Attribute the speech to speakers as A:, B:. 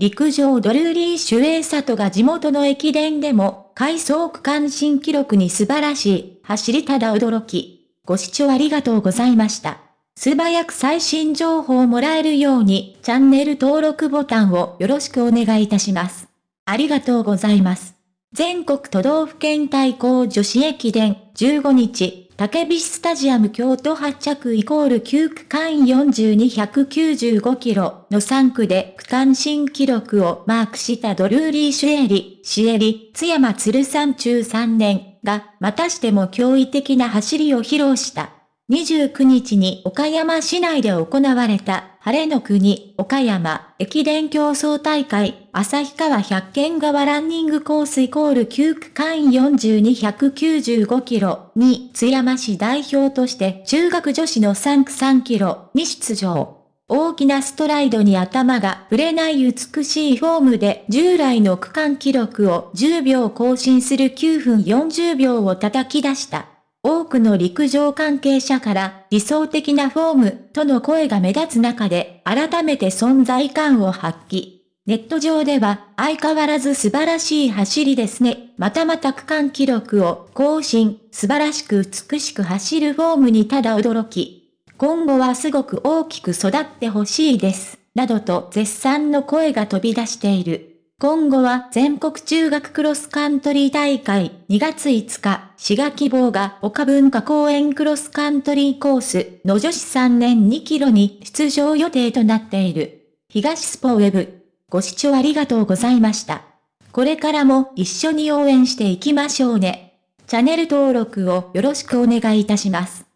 A: 陸上ドルーリー・シュエイサトが地元の駅伝でも、回走区間新記録に素晴らしい、走りただ驚き。ご視聴ありがとうございました。素早く最新情報をもらえるように、チャンネル登録ボタンをよろしくお願いいたします。ありがとうございます。全国都道府県対抗女子駅伝15日、竹菱スタジアム京都発着イコール9区間42195キロの3区で区間新記録をマークしたドルーリー・シュエリ、シエリ、津山鶴山中3年がまたしても驚異的な走りを披露した。29日に岡山市内で行われた、晴れの国、岡山、駅伝競争大会、旭川百軒川ランニングコースイコール9区間42195キロに津山市代表として中学女子の3区3キロに出場。大きなストライドに頭が触れない美しいフォームで従来の区間記録を10秒更新する9分40秒を叩き出した。多くの陸上関係者から理想的なフォームとの声が目立つ中で改めて存在感を発揮。ネット上では相変わらず素晴らしい走りですね。またまた区間記録を更新、素晴らしく美しく走るフォームにただ驚き。今後はすごく大きく育ってほしいです。などと絶賛の声が飛び出している。今後は全国中学クロスカントリー大会2月5日、滋賀希望が岡文化公園クロスカントリーコースの女子3年2キロに出場予定となっている。東スポウェブ。ご視聴ありがとうございました。これからも一緒に応援していきましょうね。チャンネル登録をよろしくお願いいたします。